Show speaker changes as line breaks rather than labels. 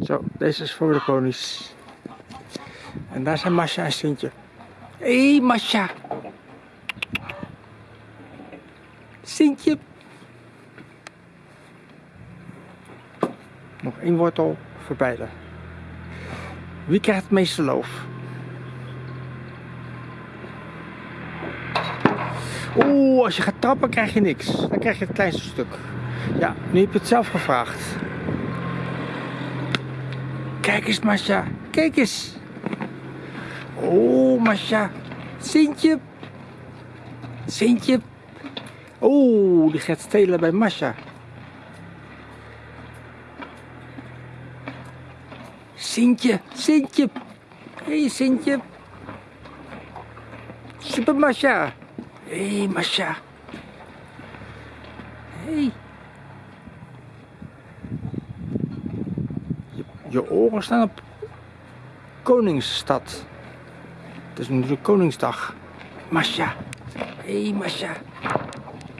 Zo, deze is voor de ponies. En daar zijn Masha en Sintje. Hé, Masha. Sintje. Nog één wortel voor beide. Wie krijgt het meeste loof? Oeh, als je gaat trappen krijg je niks. Dan krijg je het kleinste stuk. Ja, nu heb je het zelf gevraagd. Kijk eens, Masha. Kijk eens. Oh, Masha. Sintje. Sintje. Oh, die gaat stelen bij Masha. Sintje, Sintje. Hé, hey, Sintje. Super Masha. Hé, hey, Masha. Hé. Hey. Je, oren staan op Koningsstad. Het is natuurlijk Koningsdag. Masha. Hé, hey, Masha.